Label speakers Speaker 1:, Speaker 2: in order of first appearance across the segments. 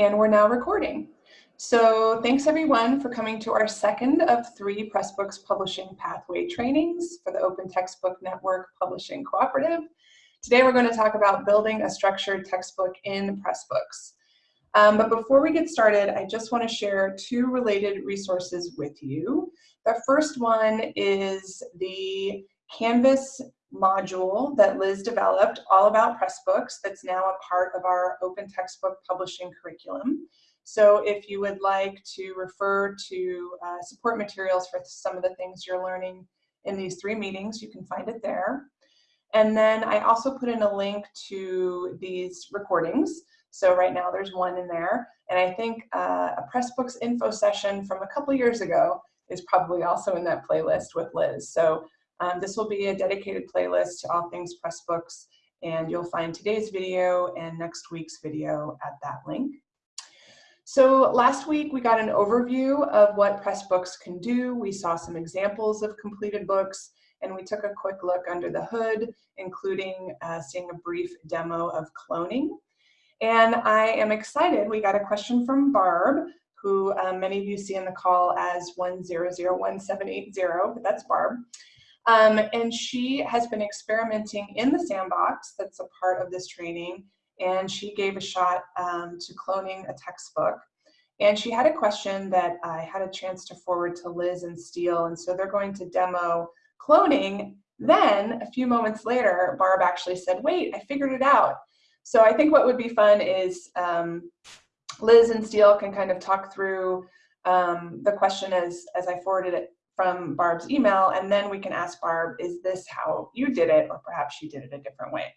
Speaker 1: And we're now recording. So thanks everyone for coming to our second of three Pressbooks Publishing Pathway trainings for the Open Textbook Network Publishing Cooperative. Today we're going to talk about building a structured textbook in Pressbooks. Um, but before we get started, I just want to share two related resources with you. The first one is the Canvas module that Liz developed all about Pressbooks that's now a part of our open textbook publishing curriculum. So if you would like to refer to uh, support materials for some of the things you're learning in these three meetings, you can find it there. And then I also put in a link to these recordings. So right now there's one in there. And I think uh, a Pressbooks info session from a couple years ago is probably also in that playlist with Liz. So um, this will be a dedicated playlist to all things Pressbooks, and you'll find today's video and next week's video at that link. So last week we got an overview of what Pressbooks can do. We saw some examples of completed books, and we took a quick look under the hood, including uh, seeing a brief demo of cloning. And I am excited, we got a question from Barb, who um, many of you see in the call as 1001780, but that's Barb. Um, and she has been experimenting in the sandbox that's a part of this training. And she gave a shot um, to cloning a textbook. And she had a question that I had a chance to forward to Liz and Steel. And so they're going to demo cloning. Then a few moments later, Barb actually said, wait, I figured it out. So I think what would be fun is um, Liz and Steel can kind of talk through um, the question as, as I forwarded it from Barb's email, and then we can ask Barb, is this how you did it, or perhaps you did it a different way.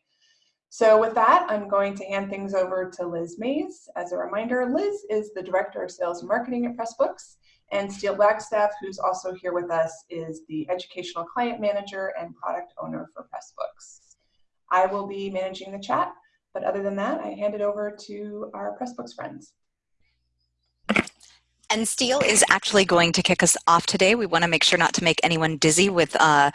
Speaker 1: So with that, I'm going to hand things over to Liz Mays. As a reminder, Liz is the Director of Sales and Marketing at Pressbooks, and Steel Wagstaff, who's also here with us, is the Educational Client Manager and Product Owner for Pressbooks. I will be managing the chat, but other than that, I hand it over to our Pressbooks friends.
Speaker 2: And Steel is actually going to kick us off today. We want to make sure not to make anyone dizzy with uh,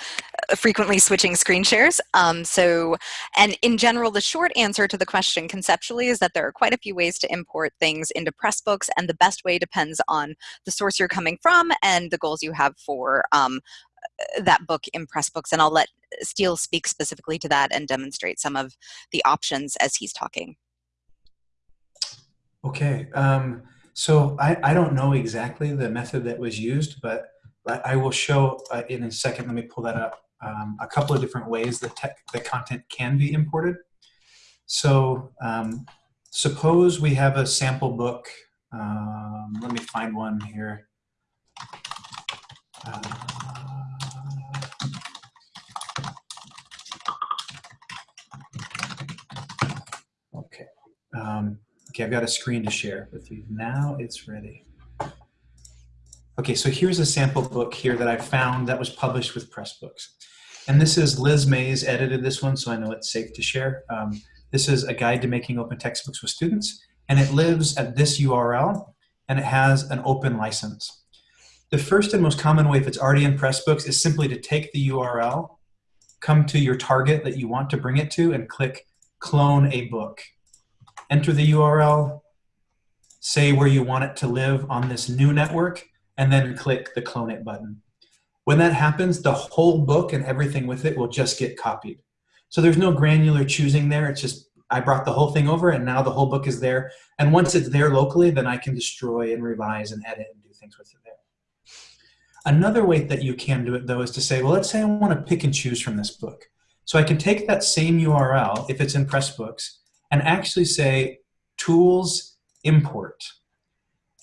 Speaker 2: frequently switching screen shares. Um, so, and in general, the short answer to the question conceptually is that there are quite a few ways to import things into Pressbooks, and the best way depends on the source you're coming from and the goals you have for um, that book in Pressbooks. And I'll let Steel speak specifically to that and demonstrate some of the options as he's talking.
Speaker 3: Okay. Um, so I, I don't know exactly the method that was used, but I will show uh, in a second, let me pull that up, um, a couple of different ways that tech, the content can be imported. So um, suppose we have a sample book. Um, let me find one here. Uh, okay. Um, Okay, I've got a screen to share with you. Now it's ready. Okay, so here's a sample book here that I found that was published with Pressbooks. And this is Liz Mays edited this one, so I know it's safe to share. Um, this is a guide to making open textbooks with students, and it lives at this URL, and it has an open license. The first and most common way, if it's already in Pressbooks, is simply to take the URL, come to your target that you want to bring it to, and click Clone a Book enter the URL, say where you want it to live on this new network, and then click the clone it button. When that happens, the whole book and everything with it will just get copied. So there's no granular choosing there. It's just, I brought the whole thing over and now the whole book is there. And once it's there locally, then I can destroy and revise and edit and do things with it there. Another way that you can do it though is to say, well, let's say I want to pick and choose from this book. So I can take that same URL, if it's in Pressbooks, and actually say tools import.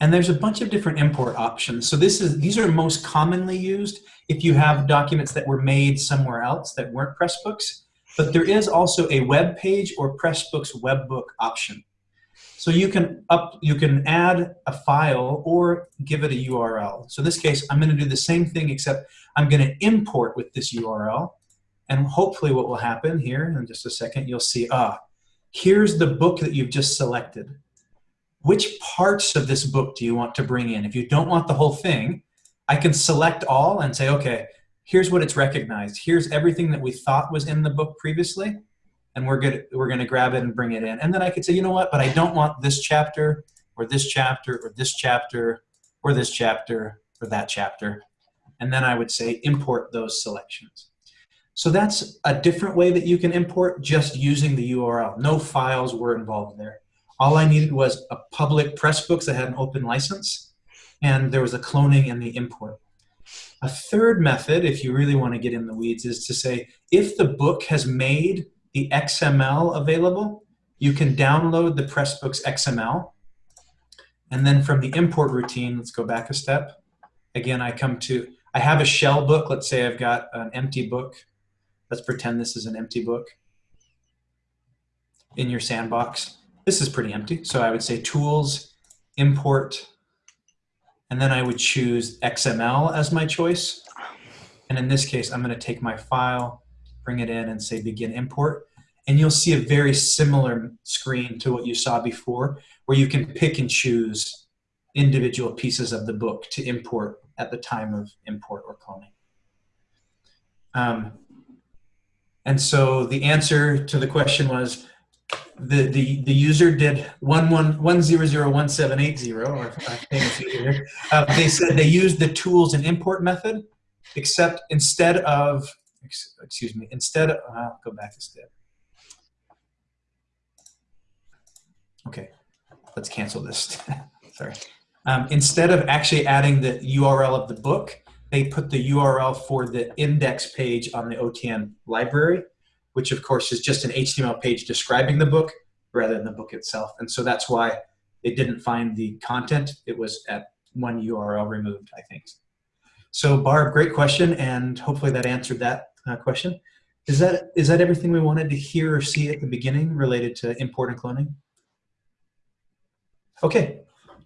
Speaker 3: And there's a bunch of different import options. So this is these are most commonly used if you have documents that were made somewhere else that weren't Pressbooks. But there is also a web page or Pressbooks webbook option. So you can up you can add a file or give it a URL. So in this case, I'm going to do the same thing except I'm going to import with this URL. And hopefully what will happen here in just a second, you'll see, ah, here's the book that you've just selected. Which parts of this book do you want to bring in? If you don't want the whole thing, I can select all and say, okay, here's what it's recognized. Here's everything that we thought was in the book previously, and we're good. We're going to grab it and bring it in. And then I could say, you know what? But I don't want this chapter, or this chapter, or this chapter, or this chapter, or that chapter. And then I would say import those selections. So that's a different way that you can import just using the URL. No files were involved there. All I needed was a public Pressbooks that had an open license, and there was a cloning and the import. A third method, if you really want to get in the weeds, is to say, if the book has made the XML available, you can download the Pressbooks XML. And then from the import routine, let's go back a step. Again, I come to, I have a shell book. Let's say I've got an empty book. Let's pretend this is an empty book in your sandbox. This is pretty empty. So I would say tools, import, and then I would choose XML as my choice. And in this case, I'm going to take my file, bring it in, and say begin import. And you'll see a very similar screen to what you saw before, where you can pick and choose individual pieces of the book to import at the time of import or cloning. Um, and so the answer to the question was the the the user did one one one zero zero one seven eight zero or uh, they said they used the tools and import method, except instead of excuse me instead of uh, go back a step. Okay, let's cancel this. Sorry. Um, instead of actually adding the URL of the book, they put the URL for the index page on the OTN library which of course is just an HTML page describing the book rather than the book itself. And so that's why it didn't find the content. It was at one URL removed, I think. So Barb, great question, and hopefully that answered that uh, question. Is that is that everything we wanted to hear or see at the beginning related to import and cloning? Okay,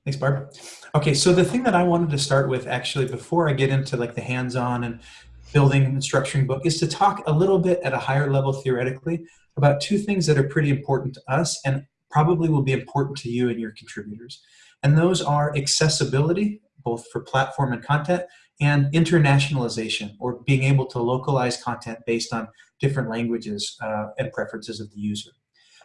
Speaker 3: thanks Barb. Okay, so the thing that I wanted to start with actually before I get into like the hands-on and building and structuring book is to talk a little bit at a higher level theoretically about two things that are pretty important to us and probably will be important to you and your contributors. And those are accessibility, both for platform and content, and internationalization, or being able to localize content based on different languages uh, and preferences of the user.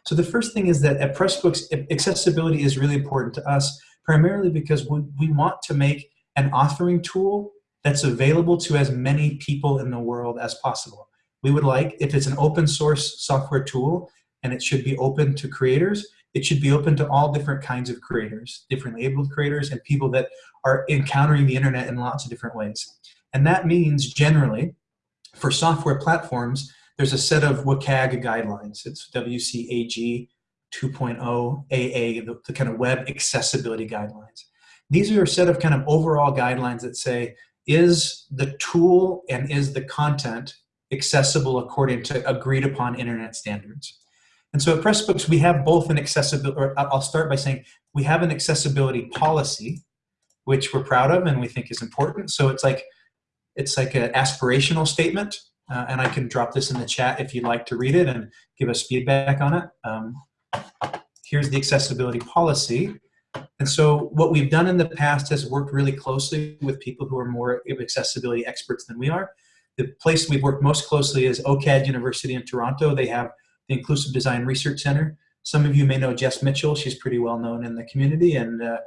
Speaker 3: So the first thing is that at Pressbooks, accessibility is really important to us, primarily because we, want to make an authoring tool that's available to as many people in the world as possible. We would like, if it's an open source software tool and it should be open to creators, it should be open to all different kinds of creators, differently abled creators and people that are encountering the internet in lots of different ways. And that means generally, for software platforms, there's a set of WCAG guidelines. It's WCAG 2.0 AA, the, the kind of web accessibility guidelines. These are a set of kind of overall guidelines that say is the tool and is the content accessible according to agreed upon internet standards? And so at Pressbooks, we have both an accessibility, or I'll start by saying we have an accessibility policy, which we're proud of and we think is important. So it's like, it's like an aspirational statement, uh, and I can drop this in the chat if you'd like to read it and give us feedback on it. Um, here's the accessibility policy. And so what we've done in the past has worked really closely with people who are more accessibility experts than we are. The place we've worked most closely is OCAD University in Toronto. They have the Inclusive Design Research Center. Some of you may know Jess Mitchell. She's pretty well known in the community and uh,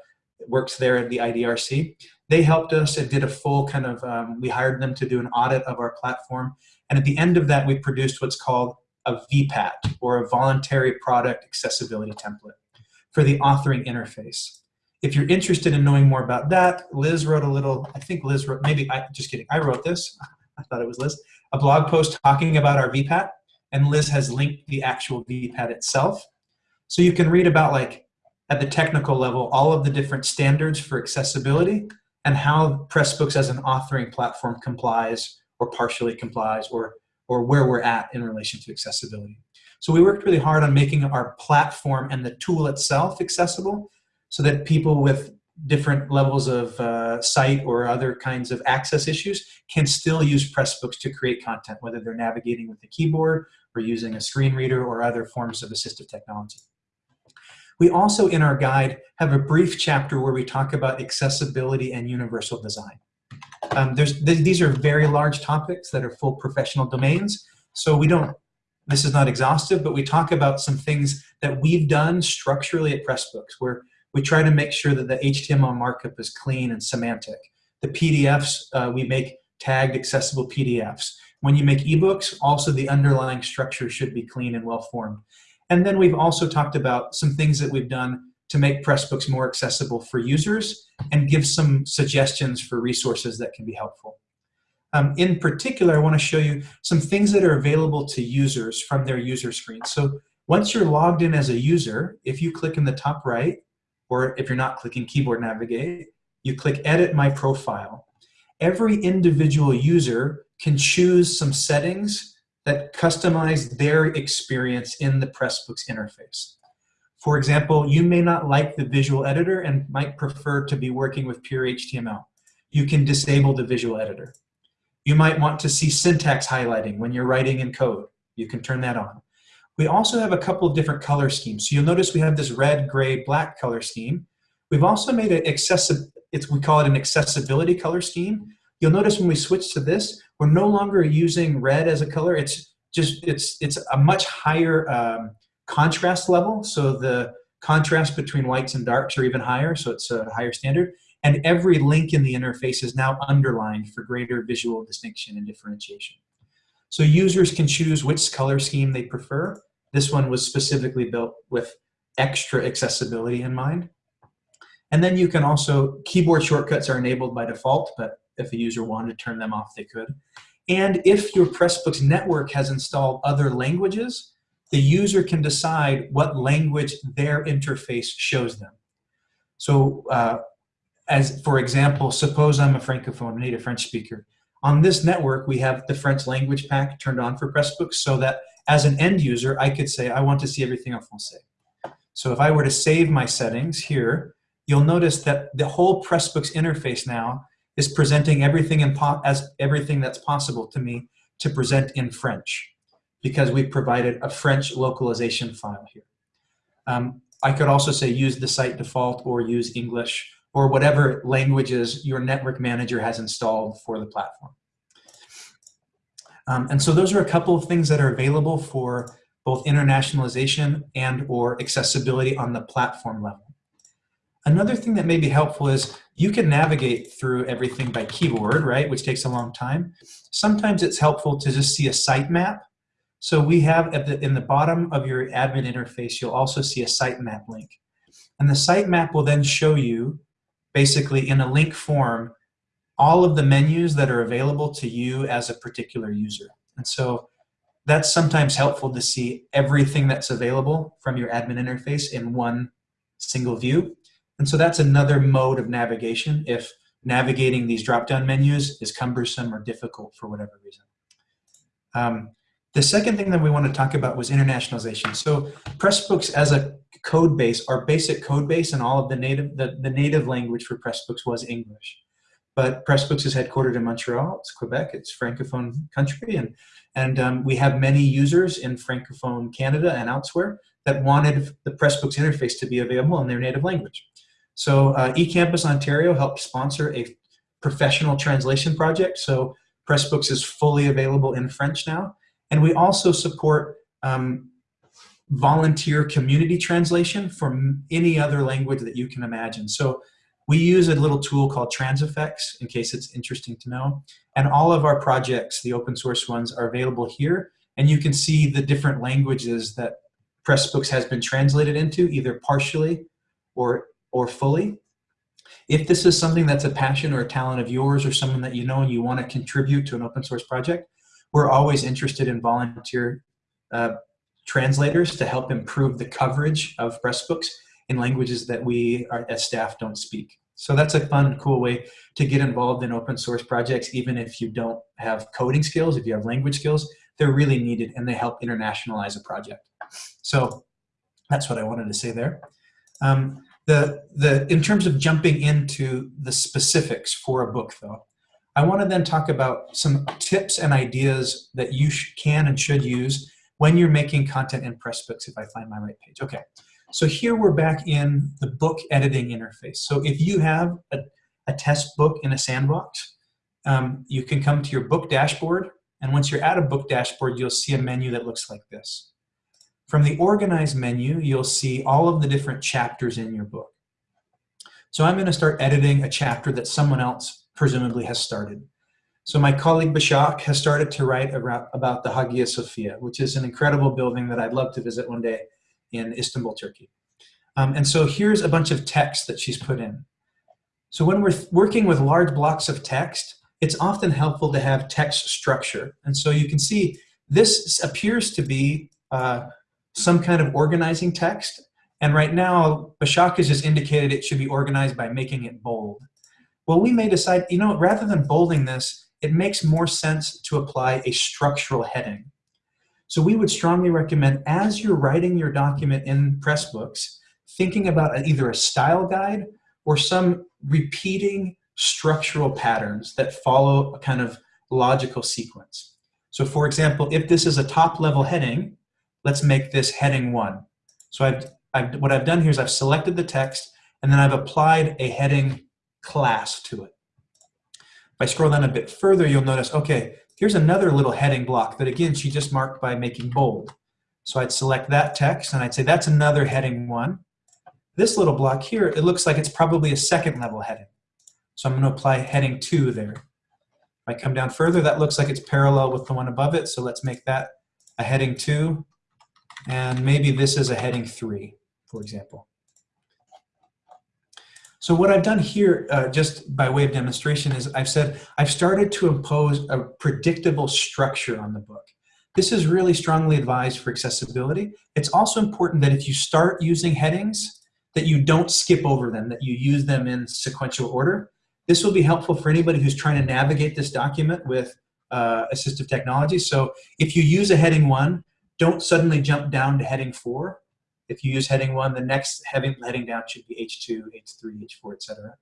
Speaker 3: works there at the IDRC. They helped us and did a full kind of, um, we hired them to do an audit of our platform. And at the end of that, we produced what's called a VPAT, or a Voluntary Product Accessibility Template for the authoring interface. If you're interested in knowing more about that, Liz wrote a little, I think Liz wrote, maybe, I, just kidding, I wrote this, I thought it was Liz, a blog post talking about our VPAT, and Liz has linked the actual VPAT itself. So you can read about like, at the technical level, all of the different standards for accessibility and how Pressbooks as an authoring platform complies or partially complies or, or where we're at in relation to accessibility. So we worked really hard on making our platform and the tool itself accessible so that people with different levels of uh, sight or other kinds of access issues can still use Pressbooks to create content, whether they're navigating with the keyboard or using a screen reader or other forms of assistive technology. We also, in our guide, have a brief chapter where we talk about accessibility and universal design. Um, there's, th these are very large topics that are full professional domains, so we don't this is not exhaustive, but we talk about some things that we've done structurally at Pressbooks where we try to make sure that the HTML markup is clean and semantic. The PDFs, uh, we make tagged accessible PDFs. When you make ebooks, also the underlying structure should be clean and well formed. And then we've also talked about some things that we've done to make Pressbooks more accessible for users and give some suggestions for resources that can be helpful. Um, in particular, I want to show you some things that are available to users from their user screen. So once you're logged in as a user, if you click in the top right, or if you're not clicking keyboard navigate, you click edit my profile. Every individual user can choose some settings that customize their experience in the Pressbooks interface. For example, you may not like the visual editor and might prefer to be working with pure HTML. You can disable the visual editor. You might want to see syntax highlighting when you're writing in code. You can turn that on. We also have a couple of different color schemes. So you'll notice we have this red, gray, black color scheme. We've also made it accessible, it's, we call it an accessibility color scheme. You'll notice when we switch to this, we're no longer using red as a color. It's just, it's, it's a much higher um, contrast level. So the contrast between whites and darks are even higher, so it's a higher standard. And every link in the interface is now underlined for greater visual distinction and differentiation. So users can choose which color scheme they prefer. This one was specifically built with extra accessibility in mind. And then you can also, keyboard shortcuts are enabled by default, but if a user wanted to turn them off, they could. And if your Pressbooks network has installed other languages, the user can decide what language their interface shows them. So uh, as for example, suppose I'm a Francophone a native French speaker. On this network, we have the French language pack turned on for Pressbooks so that as an end user, I could say, I want to see everything en français. So if I were to save my settings here, you'll notice that the whole Pressbooks interface now is presenting everything in as everything that's possible to me to present in French because we've provided a French localization file here. Um, I could also say use the site default or use English or whatever languages your network manager has installed for the platform. Um, and so those are a couple of things that are available for both internationalization and or accessibility on the platform level. Another thing that may be helpful is you can navigate through everything by keyboard, right, which takes a long time. Sometimes it's helpful to just see a sitemap so we have at the, in the bottom of your admin interface, you'll also see a sitemap link. And the sitemap will then show you, basically in a link form, all of the menus that are available to you as a particular user. And so that's sometimes helpful to see everything that's available from your admin interface in one single view. And so that's another mode of navigation if navigating these drop-down menus is cumbersome or difficult for whatever reason. Um, the second thing that we want to talk about was internationalization. So Pressbooks as a code base, our basic code base and all of the native, the, the native language for Pressbooks was English. But Pressbooks is headquartered in Montreal, it's Quebec, it's Francophone country, and, and um, we have many users in Francophone Canada and elsewhere that wanted the Pressbooks interface to be available in their native language. So uh, eCampus Ontario helped sponsor a professional translation project. So Pressbooks is fully available in French now. And we also support um, volunteer community translation from any other language that you can imagine. So we use a little tool called Transifex in case it's interesting to know. And all of our projects, the open source ones, are available here. And you can see the different languages that Pressbooks has been translated into, either partially or, or fully. If this is something that's a passion or a talent of yours or someone that you know and you want to contribute to an open source project, we're always interested in volunteer uh, translators to help improve the coverage of Pressbooks in languages that we are, as staff don't speak. So that's a fun, cool way to get involved in open source projects, even if you don't have coding skills, if you have language skills, they're really needed and they help internationalize a project. So that's what I wanted to say there. Um, the, the, in terms of jumping into the specifics for a book though, I want to then talk about some tips and ideas that you can and should use when you're making content in Pressbooks, if I find my right page. Okay, so here we're back in the book editing interface. So if you have a, a test book in a sandbox, um, you can come to your book dashboard, and once you're at a book dashboard, you'll see a menu that looks like this. From the Organize menu, you'll see all of the different chapters in your book. So I'm going to start editing a chapter that someone else presumably has started. So my colleague Bashak has started to write about the Hagia Sophia, which is an incredible building that I'd love to visit one day in Istanbul, Turkey. Um, and so here's a bunch of text that she's put in. So when we're working with large blocks of text, it's often helpful to have text structure. And so you can see this appears to be uh, some kind of organizing text. And right now, Bashak has just indicated it should be organized by making it bold. Well, we may decide, you know, rather than bolding this, it makes more sense to apply a structural heading. So we would strongly recommend, as you're writing your document in Pressbooks, thinking about either a style guide or some repeating structural patterns that follow a kind of logical sequence. So for example, if this is a top level heading, let's make this heading one. So I've, I've, what I've done here is I've selected the text and then I've applied a heading class to it. If I scroll down a bit further, you'll notice, okay, here's another little heading block that again, she just marked by making bold. So I'd select that text and I'd say that's another heading one. This little block here, it looks like it's probably a second level heading. So I'm going to apply heading 2 there. If I come down further, that looks like it's parallel with the one above it, so let's make that a heading 2. And maybe this is a heading 3, for example. So what I've done here, uh, just by way of demonstration, is I've said I've started to impose a predictable structure on the book. This is really strongly advised for accessibility. It's also important that if you start using headings, that you don't skip over them, that you use them in sequential order. This will be helpful for anybody who's trying to navigate this document with uh, assistive technology. So if you use a heading one, don't suddenly jump down to heading four. If you use heading one, the next heading, heading down should be H2, H3, H4, etc.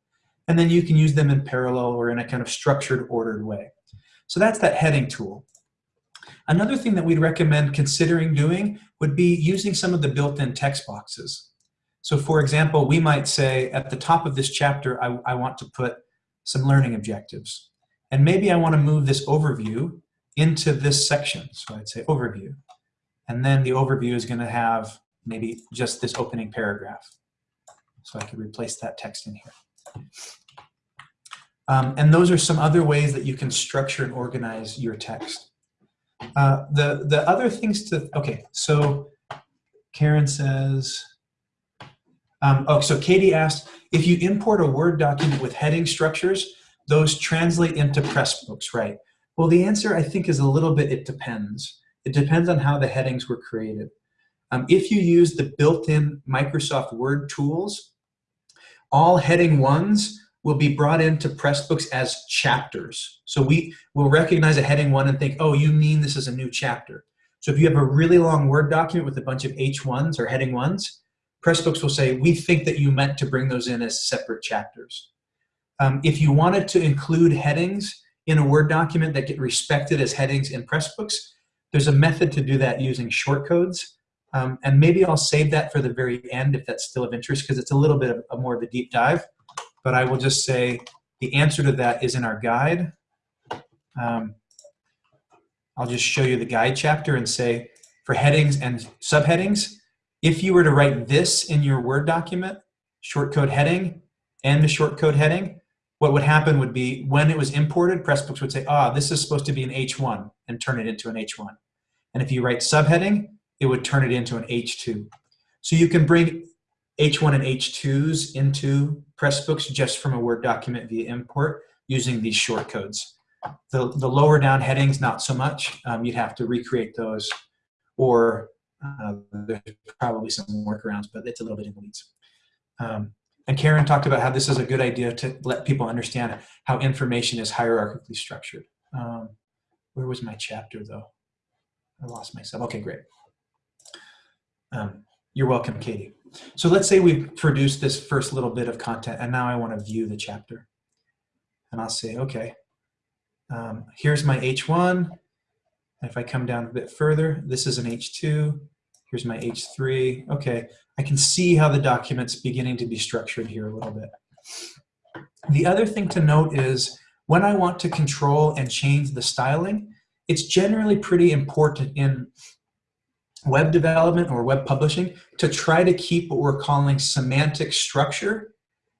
Speaker 3: And then you can use them in parallel or in a kind of structured, ordered way. So that's that heading tool. Another thing that we'd recommend considering doing would be using some of the built-in text boxes. So for example, we might say at the top of this chapter, I, I want to put some learning objectives. And maybe I want to move this overview into this section. So I'd say overview. And then the overview is going to have maybe just this opening paragraph. So I could replace that text in here. Um, and those are some other ways that you can structure and organize your text. Uh, the, the other things to, okay, so Karen says, um, oh, so Katie asked, if you import a Word document with heading structures, those translate into Pressbooks, right? Well, the answer I think is a little bit, it depends. It depends on how the headings were created. Um, if you use the built-in Microsoft Word tools, all heading ones will be brought into Pressbooks as chapters. So we will recognize a heading one and think, oh, you mean this is a new chapter. So if you have a really long Word document with a bunch of H1s or heading ones, Pressbooks will say, we think that you meant to bring those in as separate chapters. Um, if you wanted to include headings in a Word document that get respected as headings in Pressbooks, there's a method to do that using shortcodes. Um, and maybe I'll save that for the very end if that's still of interest because it's a little bit of a more of a deep dive. But I will just say the answer to that is in our guide. Um, I'll just show you the guide chapter and say for headings and subheadings, if you were to write this in your Word document, shortcode heading and the shortcode heading, what would happen would be when it was imported, Pressbooks would say, ah, this is supposed to be an H1 and turn it into an H1. And if you write subheading, it would turn it into an H2. So you can bring H1 and H2s into Pressbooks just from a Word document via import using these shortcodes. The, the lower down headings, not so much. Um, you'd have to recreate those or uh, there's probably some workarounds, but it's a little bit in the weeds. Um, and Karen talked about how this is a good idea to let people understand how information is hierarchically structured. Um, where was my chapter though? I lost myself. Okay, great. Um, you're welcome, Katie. So let's say we've produced this first little bit of content and now I want to view the chapter. And I'll say, okay, um, here's my H1. if I come down a bit further, this is an H2. Here's my H3. Okay, I can see how the document's beginning to be structured here a little bit. The other thing to note is when I want to control and change the styling, it's generally pretty important in web development or web publishing to try to keep what we're calling semantic structure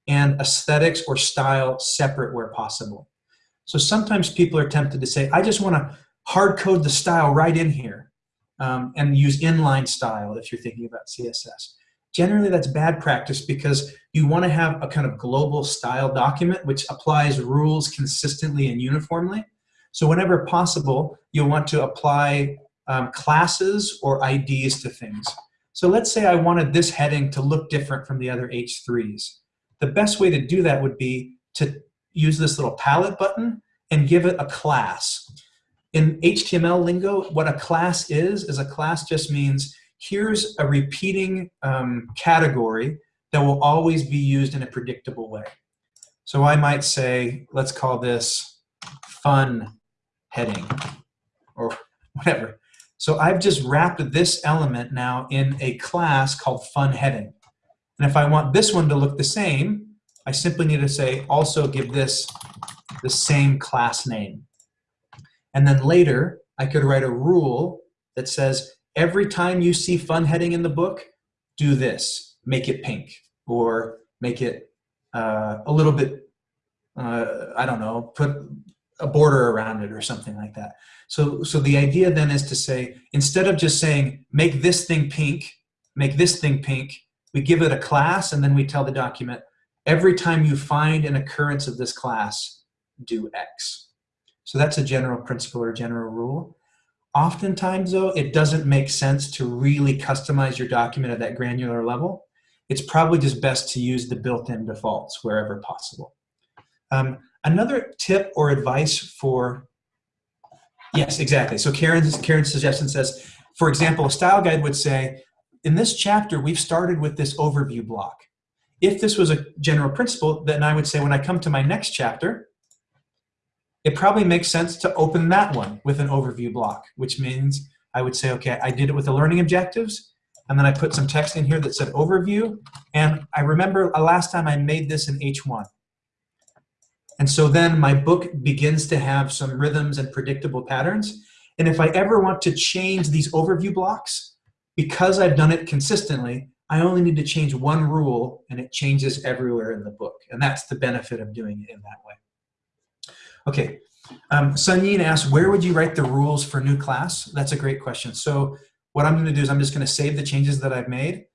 Speaker 3: and aesthetics or style separate where possible. So sometimes people are tempted to say, I just want to hard code the style right in here um, and use inline style if you're thinking about CSS. Generally, that's bad practice because you want to have a kind of global style document which applies rules consistently and uniformly. So whenever possible, you'll want to apply um, classes or IDs to things. So let's say I wanted this heading to look different from the other H3s. The best way to do that would be to use this little palette button and give it a class. In HTML lingo, what a class is, is a class just means here's a repeating um, category that will always be used in a predictable way. So I might say, let's call this fun heading or whatever. So I've just wrapped this element now in a class called fun heading. And if I want this one to look the same, I simply need to say also give this the same class name. And then later, I could write a rule that says every time you see fun heading in the book, do this, make it pink, or make it uh, a little bit, uh, I don't know, put a border around it or something like that. So, so the idea then is to say, instead of just saying, make this thing pink, make this thing pink, we give it a class and then we tell the document, every time you find an occurrence of this class, do X. So that's a general principle or general rule. Oftentimes though, it doesn't make sense to really customize your document at that granular level. It's probably just best to use the built-in defaults wherever possible. Um, another tip or advice for, yes, exactly. So Karen's, Karen's suggestion says, for example, a style guide would say, in this chapter, we've started with this overview block. If this was a general principle, then I would say when I come to my next chapter, it probably makes sense to open that one with an overview block, which means I would say, okay, I did it with the learning objectives, and then I put some text in here that said overview, and I remember last time I made this in H1. And so then my book begins to have some rhythms and predictable patterns, and if I ever want to change these overview blocks, because I've done it consistently, I only need to change one rule, and it changes everywhere in the book, and that's the benefit of doing it in that way. Okay, um, Sunyin asks, where would you write the rules for new class? That's a great question. So what I'm gonna do is I'm just gonna save the changes that I've made.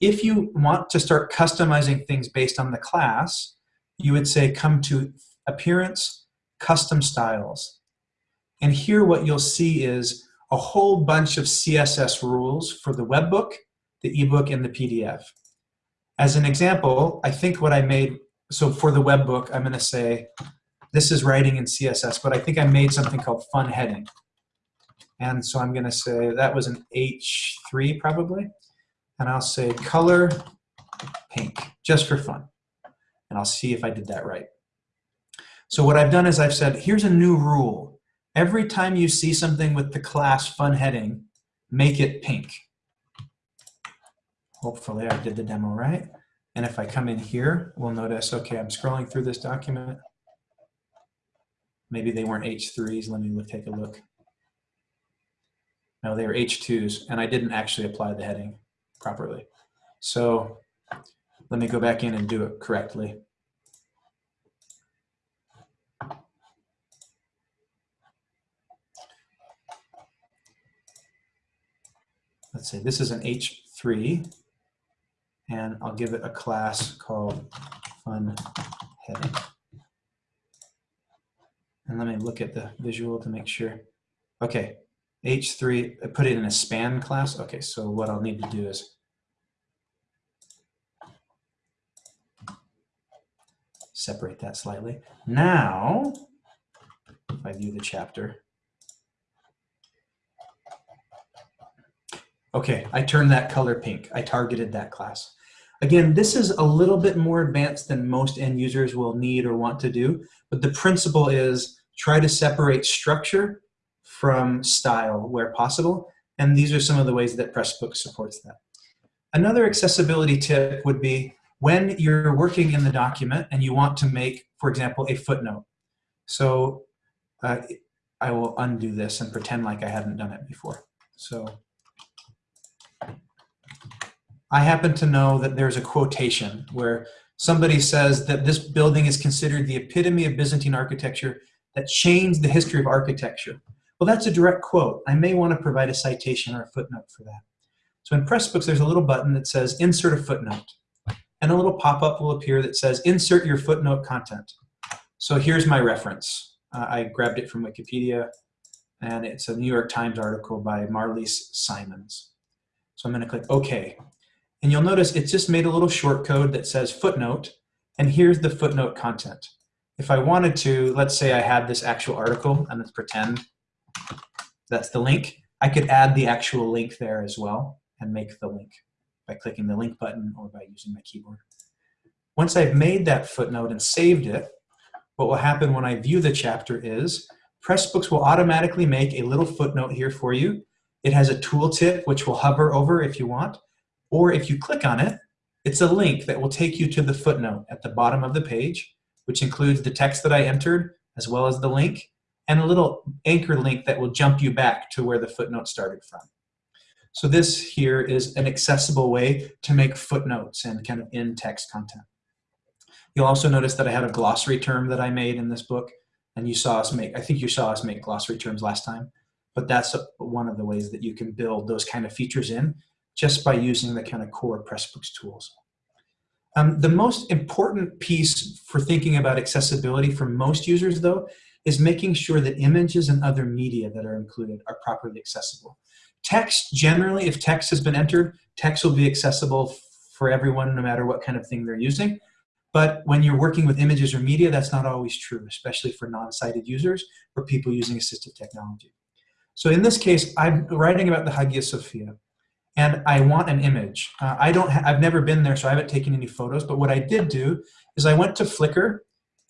Speaker 3: If you want to start customizing things based on the class, you would say come to Appearance, Custom Styles. And here what you'll see is a whole bunch of CSS rules for the webbook, the ebook, and the PDF. As an example, I think what I made, so for the webbook, I'm gonna say this is writing in CSS, but I think I made something called fun heading. And so I'm gonna say that was an H3 probably. And I'll say color pink, just for fun. And I'll see if I did that right. So what I've done is I've said, here's a new rule. Every time you see something with the class fun heading, make it pink. Hopefully I did the demo right. And if I come in here, we'll notice, okay, I'm scrolling through this document. Maybe they weren't H3s. Let me look, take a look. No, they were H2s, and I didn't actually apply the heading properly. So let me go back in and do it correctly. Let's say this is an H3, and I'll give it a class called fun heading. And let me look at the visual to make sure. Okay, H3, I put it in a span class. Okay, so what I'll need to do is separate that slightly. Now, if I view the chapter, okay, I turned that color pink. I targeted that class. Again, this is a little bit more advanced than most end users will need or want to do, but the principle is try to separate structure from style where possible, and these are some of the ways that Pressbooks supports that. Another accessibility tip would be when you're working in the document and you want to make, for example, a footnote. So uh, I will undo this and pretend like I hadn't done it before. So I happen to know that there's a quotation where somebody says that this building is considered the epitome of Byzantine architecture that changed the history of architecture. Well, that's a direct quote. I may want to provide a citation or a footnote for that. So in Pressbooks, there's a little button that says insert a footnote. And a little pop-up will appear that says insert your footnote content. So here's my reference. Uh, I grabbed it from Wikipedia, and it's a New York Times article by Marlise Simons. So I'm going to click OK. And you'll notice it's just made a little short code that says footnote, and here's the footnote content. If I wanted to, let's say I had this actual article, and let's pretend that's the link, I could add the actual link there as well and make the link by clicking the link button or by using my keyboard. Once I've made that footnote and saved it, what will happen when I view the chapter is Pressbooks will automatically make a little footnote here for you. It has a tooltip which will hover over if you want, or if you click on it, it's a link that will take you to the footnote at the bottom of the page, which includes the text that I entered, as well as the link, and a little anchor link that will jump you back to where the footnote started from. So this here is an accessible way to make footnotes and kind of in-text content. You'll also notice that I had a glossary term that I made in this book, and you saw us make, I think you saw us make glossary terms last time, but that's one of the ways that you can build those kind of features in just by using the kind of core Pressbooks tools. Um, the most important piece for thinking about accessibility for most users, though, is making sure that images and other media that are included are properly accessible. Text, generally, if text has been entered, text will be accessible for everyone no matter what kind of thing they're using. But when you're working with images or media, that's not always true, especially for non-sighted users or people using assistive technology. So in this case, I'm writing about the Hagia Sophia and I want an image. Uh, I don't, I've never been there, so I haven't taken any photos, but what I did do is I went to Flickr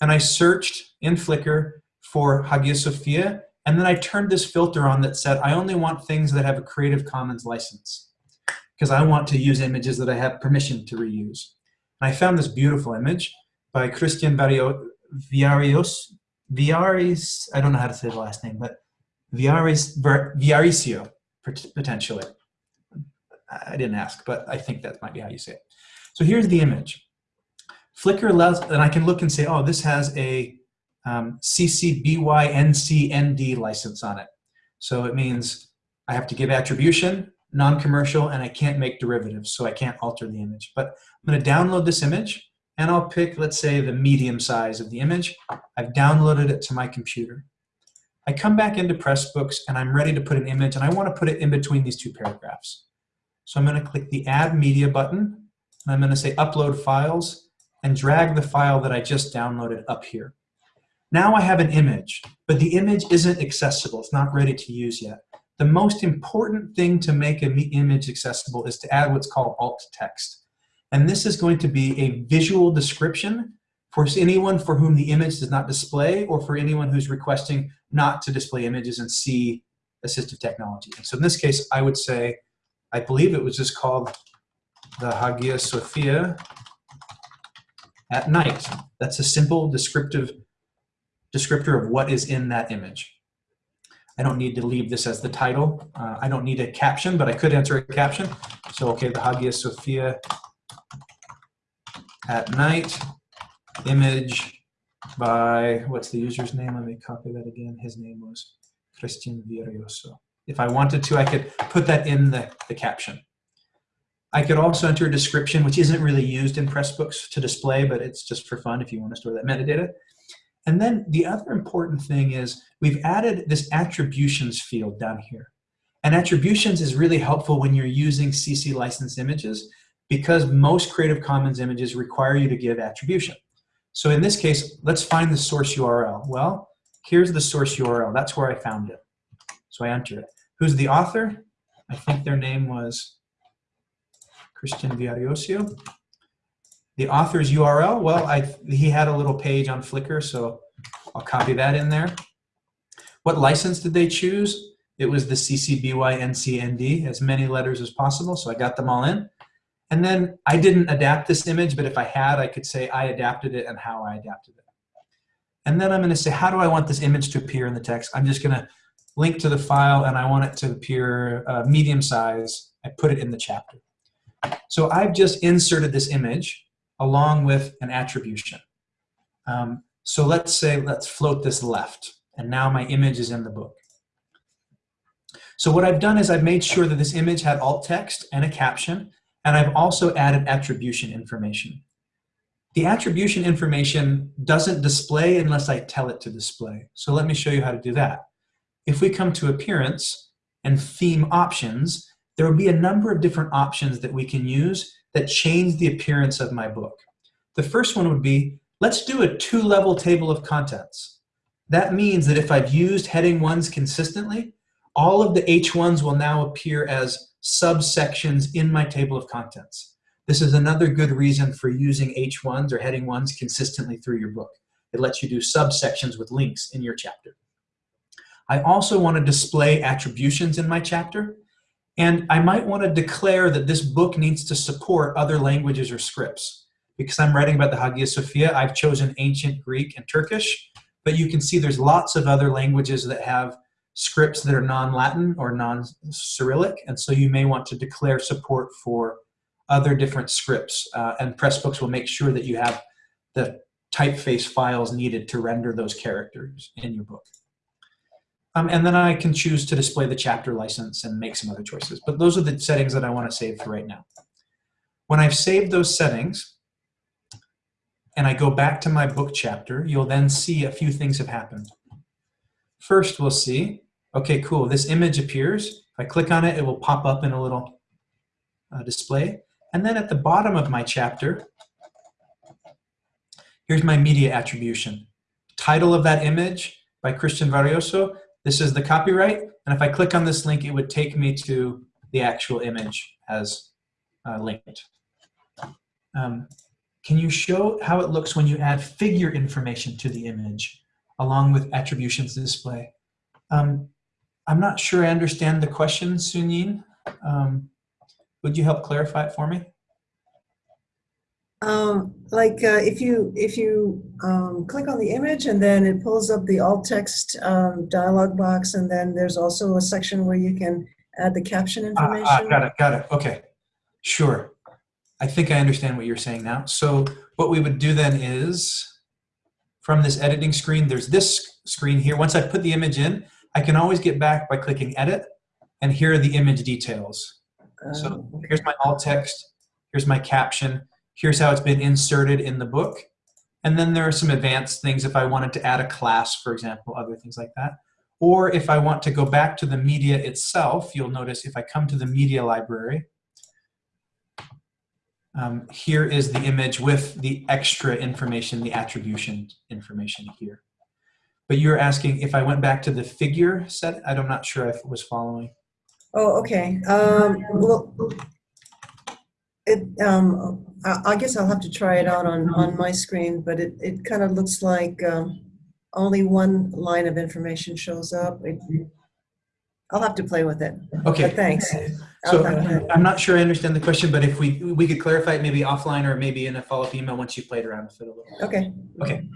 Speaker 3: and I searched in Flickr for Hagia Sophia, and then I turned this filter on that said, I only want things that have a Creative Commons license because I want to use images that I have permission to reuse. And I found this beautiful image by Christian Barrio, Viarios, Viaris, I don't know how to say the last name, but Viaris, Viaricio, potentially. I didn't ask, but I think that might be how you say it. So here's the image. Flickr allows, and I can look and say, oh, this has a um, CC BY NC ND license on it. So it means I have to give attribution, non-commercial, and I can't make derivatives, so I can't alter the image. But I'm going to download this image, and I'll pick, let's say, the medium size of the image. I've downloaded it to my computer. I come back into Pressbooks, and I'm ready to put an image, and I want to put it in between these two paragraphs. So I'm going to click the Add Media button, and I'm going to say Upload Files, and drag the file that I just downloaded up here. Now I have an image, but the image isn't accessible. It's not ready to use yet. The most important thing to make an image accessible is to add what's called alt text. And this is going to be a visual description for anyone for whom the image does not display or for anyone who's requesting not to display images and see assistive technology. And so in this case, I would say, I believe it was just called the Hagia Sophia at night. That's a simple descriptive descriptor of what is in that image. I don't need to leave this as the title. Uh, I don't need a caption, but I could enter a caption. So, okay, the Hagia Sophia at night, image by, what's the user's name? Let me copy that again. His name was Christian Virioso. If I wanted to, I could put that in the, the caption. I could also enter a description, which isn't really used in Pressbooks to display, but it's just for fun if you want to store that metadata. And then the other important thing is we've added this attributions field down here. And attributions is really helpful when you're using CC licensed images because most Creative Commons images require you to give attribution. So in this case, let's find the source URL. Well, here's the source URL. That's where I found it. So I enter it. Who's the author? I think their name was Christian Viariosio. The author's URL, well, I, he had a little page on Flickr, so I'll copy that in there. What license did they choose? It was the CC BY NC ND, as many letters as possible, so I got them all in. And then I didn't adapt this image, but if I had, I could say I adapted it and how I adapted it. And then I'm going to say, how do I want this image to appear in the text? I'm just going to link to the file, and I want it to appear uh, medium size. I put it in the chapter. So I've just inserted this image along with an attribution. Um, so let's say, let's float this left, and now my image is in the book. So what I've done is I've made sure that this image had alt text and a caption, and I've also added attribution information. The attribution information doesn't display unless I tell it to display. So let me show you how to do that. If we come to appearance and theme options, there will be a number of different options that we can use that change the appearance of my book. The first one would be, let's do a two-level table of contents. That means that if I've used heading ones consistently, all of the H1s will now appear as subsections in my table of contents. This is another good reason for using H1s or heading ones consistently through your book. It lets you do subsections with links in your chapter. I also want to display attributions in my chapter, and I might want to declare that this book needs to support other languages or scripts. Because I'm writing about the Hagia Sophia, I've chosen ancient Greek and Turkish, but you can see there's lots of other languages that have scripts that are non-Latin or non-Cyrillic, and so you may want to declare support for other different scripts. Uh, and Pressbooks will make sure that you have the typeface files needed to render those characters in your book. Um, and then I can choose to display the chapter license and make some other choices. But those are the settings that I want to save for right now. When I've saved those settings, and I go back to my book chapter, you'll then see a few things have happened. First, we'll see, okay, cool, this image appears. If I click on it, it will pop up in a little uh, display. And then at the bottom of my chapter, here's my media attribution. Title of that image by Christian Varioso. This is the copyright. And if I click on this link, it would take me to the actual image as uh, linked. Um, can you show how it looks when you add figure information to the image along with attributions display? Um, I'm not sure I understand the question, Sunyin. Um, would you help clarify it for me?
Speaker 4: Um, like uh, if you if you um, click on the image and then it pulls up the alt text um, dialog box and then there's also a section where you can add the caption information.
Speaker 3: Ah, ah, got it, got it. Okay, sure. I think I understand what you're saying now. So what we would do then is from this editing screen, there's this screen here. Once I put the image in, I can always get back by clicking edit and here are the image details. So
Speaker 4: Um,
Speaker 3: here's my alt text, here's my caption, here's how it's been inserted in the book. And then there are some advanced things if I wanted to add a class, for example, other things like that. Or if I want to go back to the media itself, you'll notice if I come to the media library, um, here is the image with the extra information, the attribution information here. But you're asking if I went back to the figure set, I'm not sure if it was following.
Speaker 4: Oh, okay. Um, well, it, um, I, I guess I'll have to try it out on, on my screen, but it, it kind of looks like um, only one line of information shows up. It, I'll have to play with it.
Speaker 3: Okay.
Speaker 4: But thanks.
Speaker 3: So I'm not sure I understand the question, but if we we could clarify it maybe offline or maybe in a follow-up email once you've played around with it a little.
Speaker 4: Okay.
Speaker 3: Okay.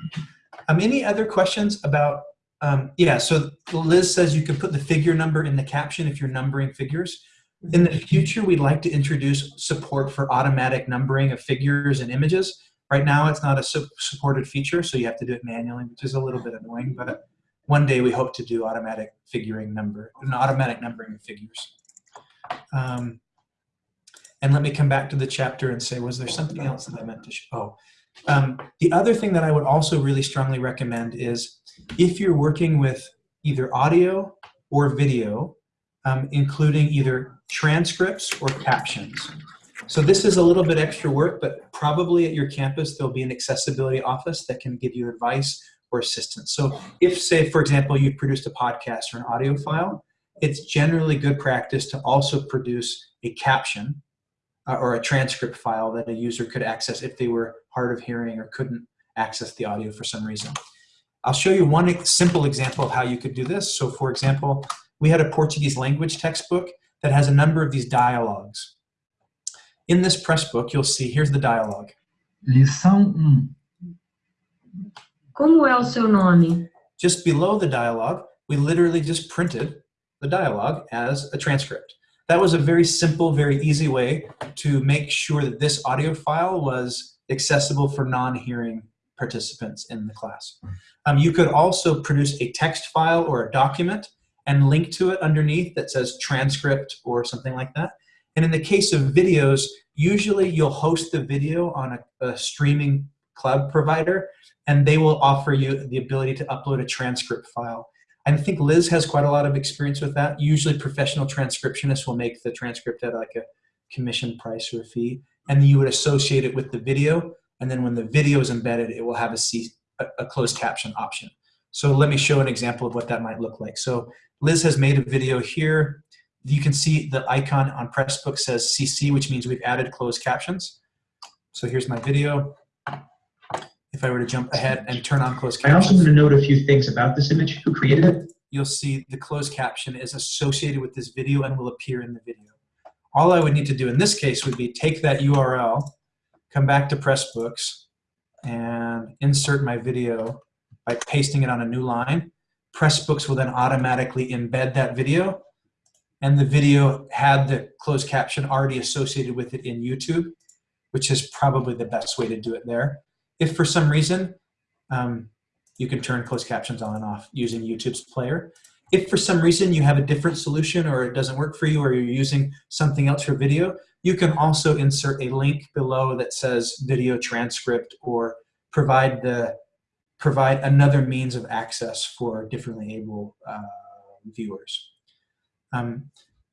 Speaker 3: Um, any other questions about? Um, yeah. So Liz says you can put the figure number in the caption if you're numbering figures. In the future, we'd like to introduce support for automatic numbering of figures and images. Right now, it's not a su supported feature, so you have to do it manually, which is a little bit annoying. But one day, we hope to do automatic figuring number, an automatic numbering of figures. Um, and let me come back to the chapter and say, was there something else that I meant to show? Oh, um, the other thing that I would also really strongly recommend is if you're working with either audio or video, um, including either transcripts or captions. So this is a little bit extra work, but probably at your campus, there'll be an accessibility office that can give you advice or assistance. So if, say, for example, you've produced a podcast or an audio file, it's generally good practice to also produce a caption uh, or a transcript file that a user could access if they were hard of hearing or couldn't access the audio for some reason. I'll show you one simple example of how you could do this. So for example, we had a Portuguese language textbook that has a number of these dialogues. In this press book, you'll see, here's the dialogue.
Speaker 5: Lição 1. Como é o seu nome?
Speaker 3: Just below the dialogue, we literally just printed the dialogue as a transcript. That was a very simple, very easy way to make sure that this audio file was accessible for non-hearing participants in the class. Um, you could also produce a text file or a document and link to it underneath that says transcript or something like that. And in the case of videos, usually you'll host the video on a, a streaming cloud provider and they will offer you the ability to upload a transcript file. I think Liz has quite a lot of experience with that. Usually professional transcriptionists will make the transcript at like a commission price or a fee, and you would associate it with the video, and then when the video is embedded, it will have a, C, a, a closed caption option. So let me show an example of what that might look like. So Liz has made a video here. You can see the icon on Pressbook says CC, which means we've added closed captions. So here's my video. If I were to jump ahead and turn on closed captions.
Speaker 6: I also want to note a few things about this image. Who created it?
Speaker 3: you'll see the closed caption is associated with this video and will appear in the video. All I would need to do in this case would be take that URL, come back to Pressbooks, and insert my video by pasting it on a new line. Pressbooks will then automatically embed that video, and the video had the closed caption already associated with it in YouTube, which is probably the best way to do it there. If for some reason, um, you can turn closed captions on and off using YouTube's player. If for some reason you have a different solution or it doesn't work for you or you're using something else for video, you can also insert a link below that says video transcript or provide the provide another means of access for differently able uh, viewers. Um,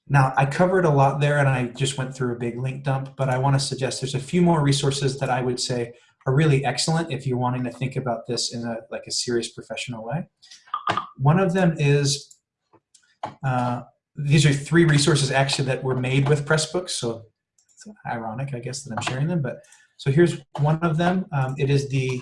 Speaker 3: now, I covered a lot there and I just went through a big link dump, but I want to suggest there's a few more resources that I would say are really excellent if you're wanting to think about this in a like a serious professional way. One of them is, uh, these are three resources actually that were made with Pressbooks, so it's ironic, I guess, that I'm sharing them, but so here's one of them. Um, it is the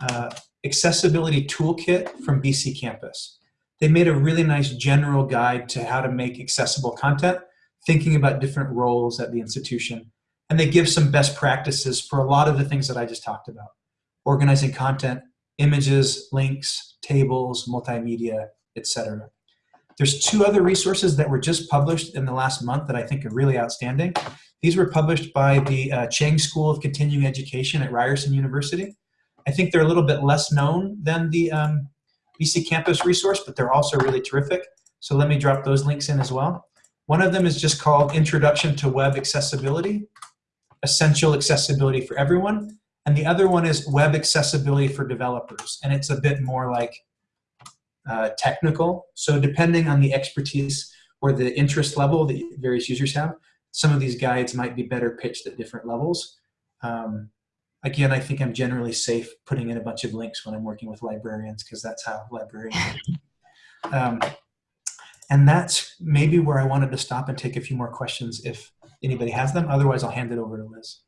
Speaker 3: uh, Accessibility Toolkit from BC Campus. They made a really nice general guide to how to make accessible content, thinking about different roles at the institution. And they give some best practices for a lot of the things that I just talked about. Organizing content, images, links, tables, multimedia, etc. There's two other resources that were just published in the last month that I think are really outstanding. These were published by the uh, Chang School of Continuing Education at Ryerson University. I think they're a little bit less known than the um, BC Campus resource, but they're also really terrific. So let me drop those links in as well. One of them is just called Introduction to Web Accessibility, Essential Accessibility for Everyone. And the other one is Web Accessibility for Developers. And it's a bit more like uh, technical. So depending on the expertise or the interest level that various users have, some of these guides might be better pitched at different levels. Um, again, I think I'm generally safe putting in a bunch of links when I'm working with librarians because that's how librarians um, and that's maybe where I wanted to stop and take a few more questions if anybody has them. Otherwise, I'll hand it over to Liz.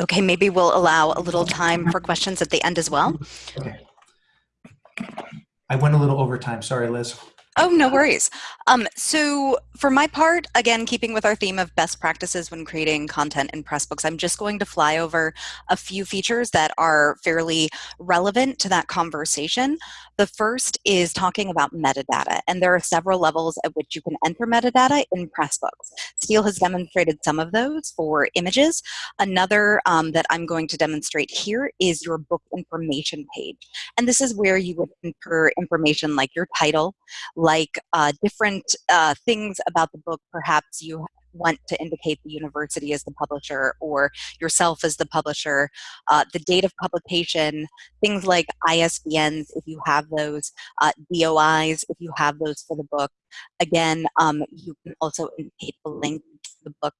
Speaker 2: Okay, maybe we'll allow a little time for questions at the end as well.
Speaker 3: Okay. I went a little over time. Sorry, Liz.
Speaker 2: Oh, no worries. Um, so for my part, again, keeping with our theme of best practices when creating content in Pressbooks, I'm just going to fly over a few features that are fairly relevant to that conversation. The first is talking about metadata, and there are several levels at which you can enter metadata in Pressbooks. Steel has demonstrated some of those for images. Another um, that I'm going to demonstrate here is your book information page. And this is where you would enter information like your title, uh, different uh, things about the book perhaps you want to indicate the university as the publisher or yourself as the publisher, uh, the date of publication, things like ISBNs if you have those, uh, DOIs if you have those for the book. Again, um, you can also indicate the link to the book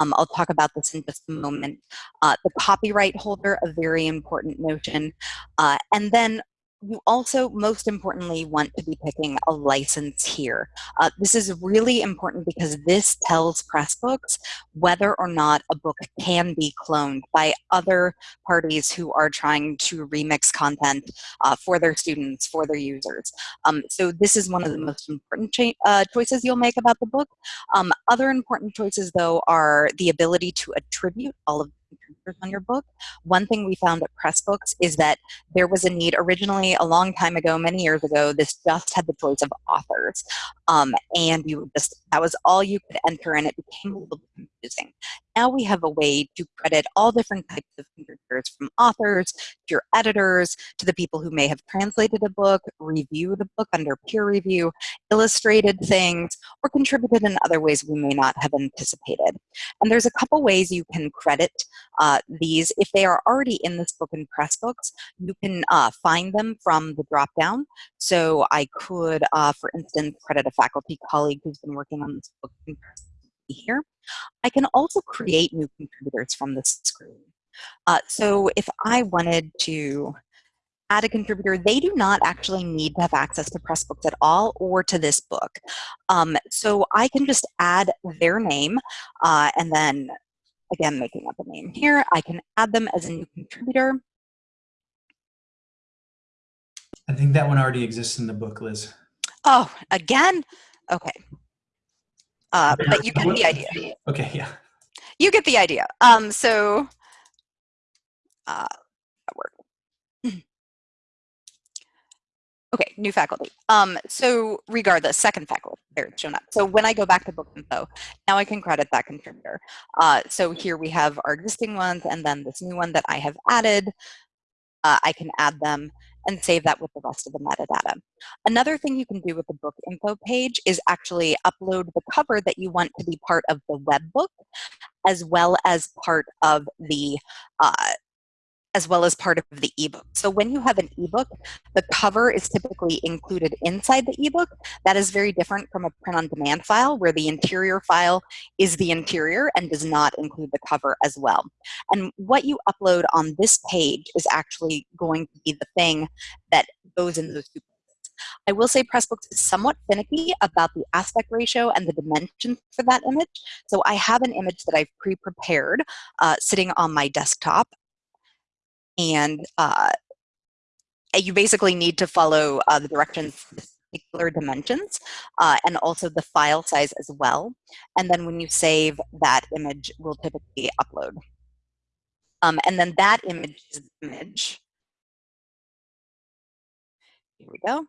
Speaker 2: um, I'll talk about this in just a moment. Uh, the copyright holder, a very important notion. Uh, and then you also, most importantly, want to be picking a license here. Uh, this is really important because this tells Pressbooks whether or not a book can be cloned by other parties who are trying to remix content uh, for their students, for their users. Um, so this is one of the most important uh, choices you'll make about the book. Um, other important choices, though, are the ability to attribute all of on your book. One thing we found at Pressbooks is that there was a need originally a long time ago, many years ago, this just had the choice of authors. Um, and you just, that was all you could enter and it became a little confusing. Now we have a way to credit all different types of contributors from authors to your editors to the people who may have translated a book, reviewed a book under peer review, illustrated things, or contributed in other ways we may not have anticipated. And there's a couple ways you can credit uh, these. If they are already in this book in Pressbooks, you can uh, find them from the dropdown. So I could, uh, for instance, credit a faculty colleague who's been working on this book in here. I can also create new contributors from the screen. Uh, so if I wanted to add a contributor, they do not actually need to have access to Pressbooks at all or to this book. Um, so I can just add their name uh, and then, again, making up a name here, I can add them as a new contributor.
Speaker 3: I think that one already exists in the book, Liz.
Speaker 2: Oh, again? Okay. Uh, but you get the idea.
Speaker 3: Okay, yeah.
Speaker 2: You get the idea. Um, so, uh, that worked. Okay, new faculty. Um, so regardless, second faculty, there it's shown up. So when I go back to book info, now I can credit that contributor. Uh, so here we have our existing ones and then this new one that I have added. Uh, I can add them and save that with the rest of the metadata. Another thing you can do with the book info page is actually upload the cover that you want to be part of the web book as well as part of the uh, as well as part of the ebook. So when you have an ebook, the cover is typically included inside the ebook. That is very different from a print-on-demand file where the interior file is the interior and does not include the cover as well. And what you upload on this page is actually going to be the thing that goes in those two I will say Pressbooks is somewhat finicky about the aspect ratio and the dimensions for that image. So I have an image that I've pre-prepared uh, sitting on my desktop and uh, you basically need to follow uh, the directions particular dimensions uh, and also the file size as well. And then when you save, that image will typically upload. Um, and then that image is the image. Here we go.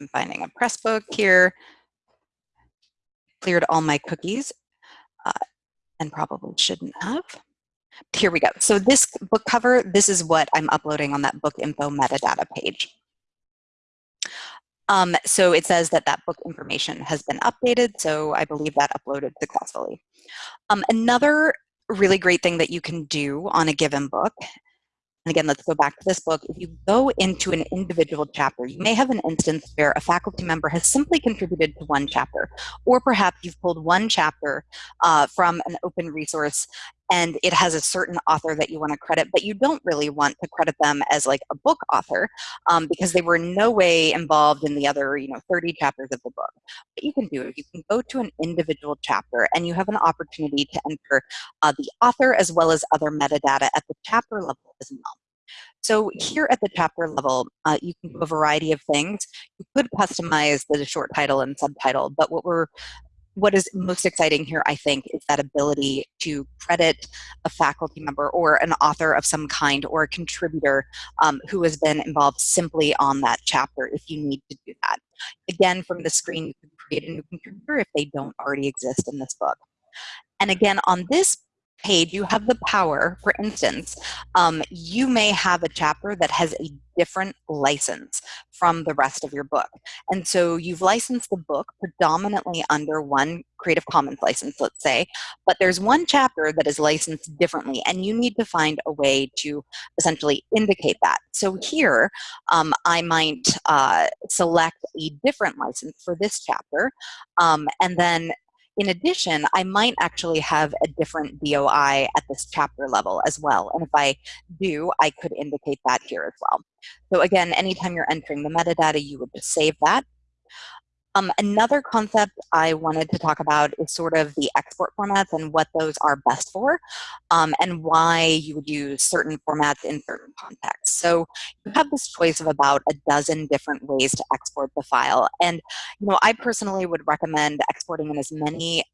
Speaker 2: I'm finding a press book here, cleared all my cookies, uh, and probably shouldn't have. Here we go. So this book cover, this is what I'm uploading on that book info metadata page. Um, so it says that that book information has been updated, so I believe that uploaded successfully. Um, another really great thing that you can do on a given book and again, let's go back to this book. If you go into an individual chapter, you may have an instance where a faculty member has simply contributed to one chapter, or perhaps you've pulled one chapter uh, from an open resource and it has a certain author that you want to credit, but you don't really want to credit them as like a book author um, because they were in no way involved in the other, you know, 30 chapters of the book. What you can do is you can go to an individual chapter and you have an opportunity to enter uh, the author as well as other metadata at the chapter level as well. So here at the chapter level, uh, you can do a variety of things. You could customize the short title and subtitle, but what we're what is most exciting here, I think, is that ability to credit a faculty member or an author of some kind or a contributor um, who has been involved simply on that chapter if you need to do that. Again, from the screen, you can create a new contributor if they don't already exist in this book. And again, on this page, you have the power, for instance, um, you may have a chapter that has a different license from the rest of your book. And so you've licensed the book predominantly under one Creative Commons license, let's say, but there's one chapter that is licensed differently, and you need to find a way to essentially indicate that. So here, um, I might uh, select a different license for this chapter, um, and then in addition, I might actually have a different DOI at this chapter level as well. And if I do, I could indicate that here as well. So again, anytime you're entering the metadata, you would just save that. Um, another concept I wanted to talk about is sort of the export formats and what those are best for um, and why you would use certain formats in certain contexts. So you have this choice of about a dozen different ways to export the file. And you know, I personally would recommend exporting in as many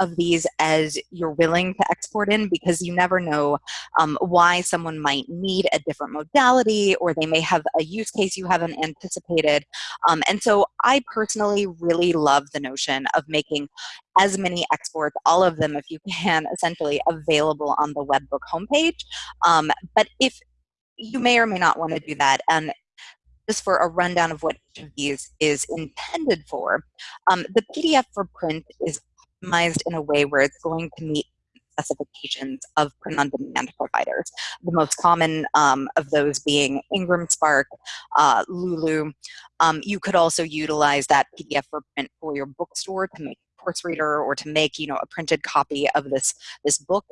Speaker 2: of these as you're willing to export in because you never know um, why someone might need a different modality or they may have a use case you haven't anticipated. Um, and so I personally really love the notion of making as many exports, all of them if you can, essentially available on the webbook homepage. Um, but if you may or may not want to do that, and just for a rundown of what each of these is intended for, um, the PDF for print is optimized in a way where it's going to meet specifications of print-on-demand providers. The most common um, of those being Ingram Spark, uh, Lulu. Um, you could also utilize that PDF for print for your bookstore to make course reader or to make you know a printed copy of this this book.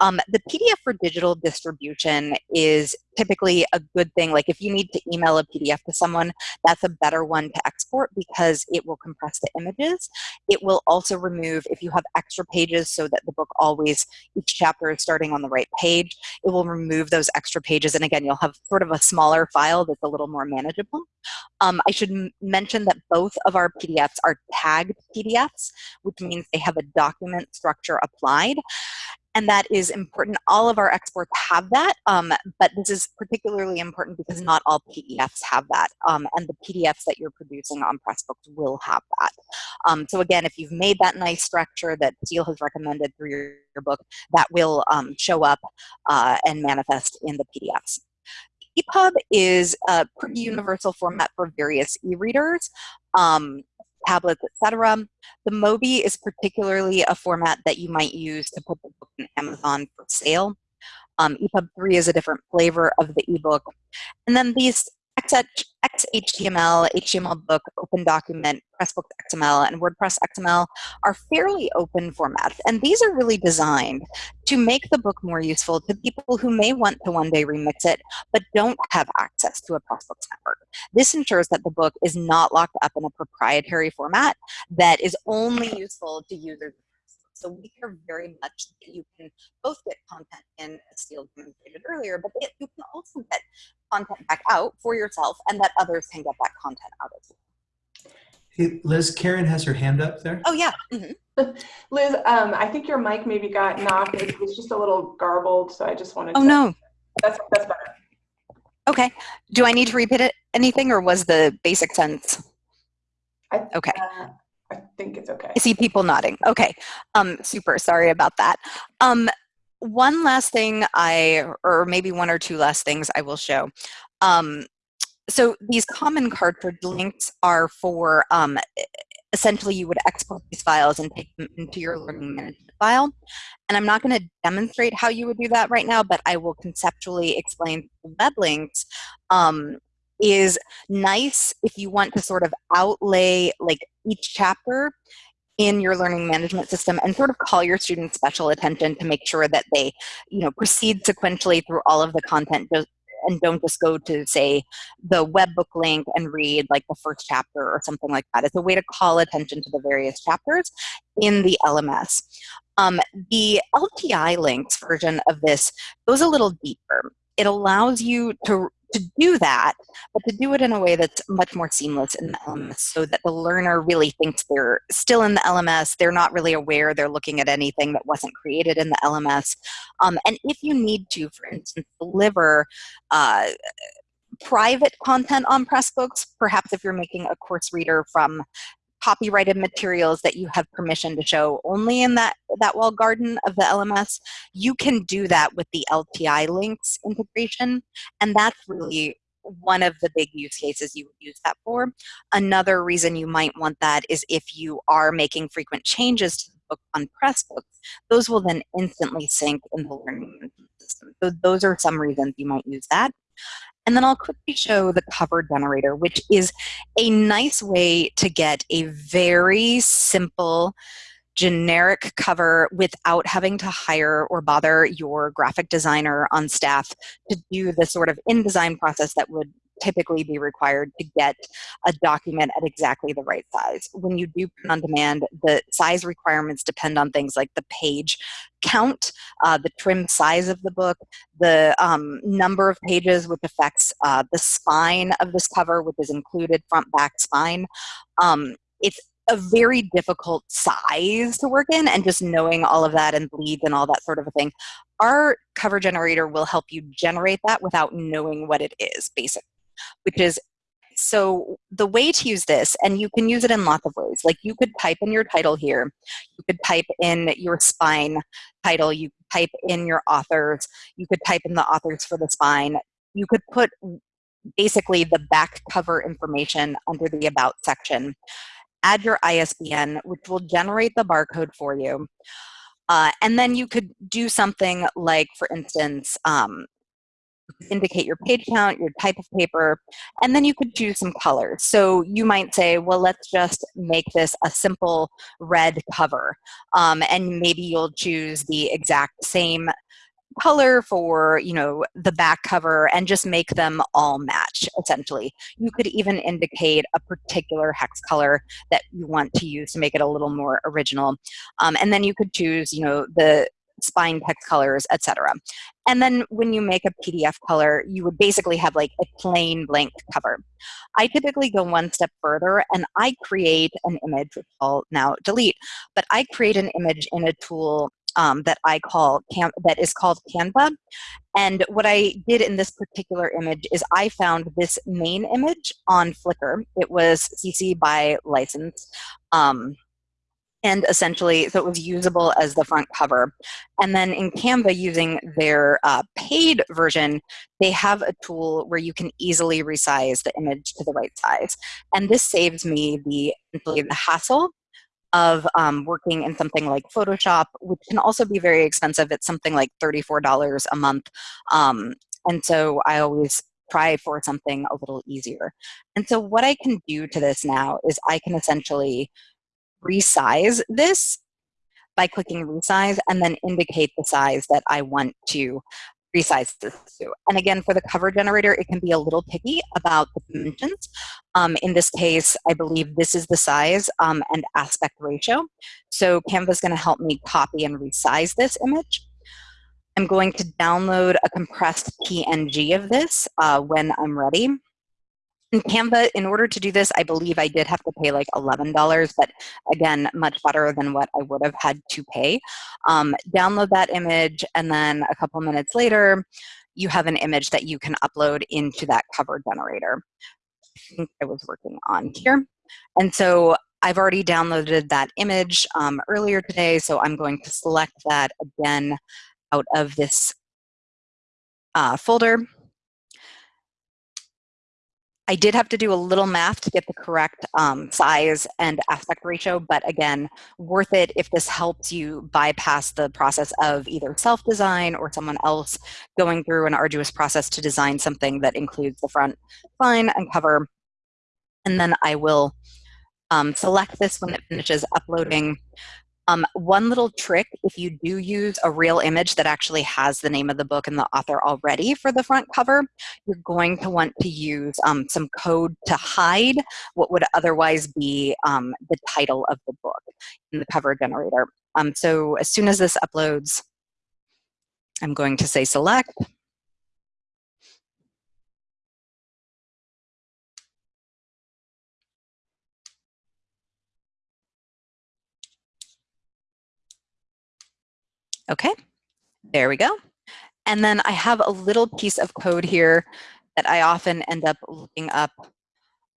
Speaker 2: Um, the pdf for digital distribution is typically a good thing like if you need to email a pdf to someone that's a better one to export because it will compress the images. It will also remove if you have extra pages so that the book always each chapter is starting on the right page it will remove those extra pages and again you'll have sort of a smaller file that's a little more manageable. Um, I should mention that both of our PDFs are tagged PDFs, which means they have a document structure applied. And that is important. All of our exports have that, um, but this is particularly important because not all PDFs have that. Um, and the PDFs that you're producing on Pressbooks will have that. Um, so again, if you've made that nice structure that Steel has recommended through your, your book, that will um, show up uh, and manifest in the PDFs. EPUB is a pretty universal format for various e-readers, um, tablets, etc. The Mobi is particularly a format that you might use to put the book in Amazon for sale. Um, EPUB 3 is a different flavor of the ebook. And then these XHTML, HTML book, Open Document, Pressbooks XML, and WordPress XML are fairly open formats. And these are really designed to make the book more useful to people who may want to one day remix it, but don't have access to a Pressbooks network. This ensures that the book is not locked up in a proprietary format that is only useful to users so we care very much that you can both get content in, as Steel demonstrated earlier, but you can also get content back out for yourself and that others can get that content out as well.
Speaker 3: Hey, Liz, Karen has her hand up there.
Speaker 2: Oh, yeah. Mm -hmm.
Speaker 1: Liz, um, I think your mic maybe got knocked. It was just a little garbled, so I just wanted
Speaker 2: oh,
Speaker 1: to.
Speaker 2: no.
Speaker 1: That's, that's better.
Speaker 2: Okay. Do I need to repeat it, anything or was the basic sense?
Speaker 1: I,
Speaker 2: okay.
Speaker 1: Uh, I think it's okay.
Speaker 2: I see people nodding. Okay. Um, super. Sorry about that. Um, one last thing I, or maybe one or two last things I will show. Um, so these common cartridge links are for, um, essentially you would export these files and take them into your learning management file. And I'm not going to demonstrate how you would do that right now, but I will conceptually explain web links um, is nice if you want to sort of outlay like each chapter in your learning management system and sort of call your students special attention to make sure that they you know proceed sequentially through all of the content and don't just go to say the web book link and read like the first chapter or something like that. It's a way to call attention to the various chapters in the LMS. Um, the LTI links version of this goes a little deeper. It allows you to to do that, but to do it in a way that's much more seamless in the LMS so that the learner really thinks they're still in the LMS, they're not really aware they're looking at anything that wasn't created in the LMS. Um, and if you need to, for instance, deliver uh, private content on Pressbooks, perhaps if you're making a course reader from copyrighted materials that you have permission to show only in that, that wall garden of the LMS, you can do that with the LTI links integration. And that's really one of the big use cases you would use that for. Another reason you might want that is if you are making frequent changes to the book on Pressbooks, those will then instantly sync in the learning system. So those are some reasons you might use that. And then I'll quickly show the cover generator, which is a nice way to get a very simple generic cover without having to hire or bother your graphic designer on staff to do the sort of InDesign process that would typically be required to get a document at exactly the right size. When you do print on demand, the size requirements depend on things like the page count, uh, the trim size of the book, the um, number of pages, which affects uh, the spine of this cover, which is included front, back, spine. Um, it's a very difficult size to work in and just knowing all of that and bleeds and all that sort of a thing. Our cover generator will help you generate that without knowing what it is, basically, which is so the way to use this, and you can use it in lots of ways, like you could type in your title here, you could type in your spine title, you could type in your authors, you could type in the authors for the spine, you could put basically the back cover information under the about section add your ISBN, which will generate the barcode for you. Uh, and then you could do something like, for instance, um, indicate your page count, your type of paper, and then you could choose some colors. So you might say, well, let's just make this a simple red cover. Um, and maybe you'll choose the exact same color for you know the back cover and just make them all match essentially you could even indicate a particular hex color that you want to use to make it a little more original um, and then you could choose you know the spine text colors etc and then when you make a pdf color you would basically have like a plain blank cover i typically go one step further and i create an image which i'll now delete but i create an image in a tool um, that I call that is called Canva. And what I did in this particular image is I found this main image on Flickr. It was CC by license. Um, and essentially, so it was usable as the front cover. And then in Canva, using their uh, paid version, they have a tool where you can easily resize the image to the right size. And this saves me the, the hassle of um, working in something like Photoshop, which can also be very expensive. It's something like $34 a month. Um, and so I always try for something a little easier. And so what I can do to this now is I can essentially resize this by clicking resize and then indicate the size that I want to resize this to. And again, for the cover generator, it can be a little picky about the dimensions. Um, in this case, I believe this is the size um, and aspect ratio. So Canva is going to help me copy and resize this image. I'm going to download a compressed PNG of this uh, when I'm ready. In Canva, in order to do this, I believe I did have to pay like $11, but again, much better than what I would have had to pay. Um, download that image, and then a couple minutes later, you have an image that you can upload into that cover generator. I think I was working on here. And so I've already downloaded that image um, earlier today, so I'm going to select that again out of this uh, folder. I did have to do a little math to get the correct um, size and aspect ratio, but again, worth it if this helps you bypass the process of either self-design or someone else going through an arduous process to design something that includes the front spine and cover. And then I will um, select this when it finishes uploading. Um, one little trick, if you do use a real image that actually has the name of the book and the author already for the front cover, you're going to want to use um, some code to hide what would otherwise be um, the title of the book in the cover generator. Um, so as soon as this uploads, I'm going to say select. Okay, there we go. And then I have a little piece of code here that I often end up looking up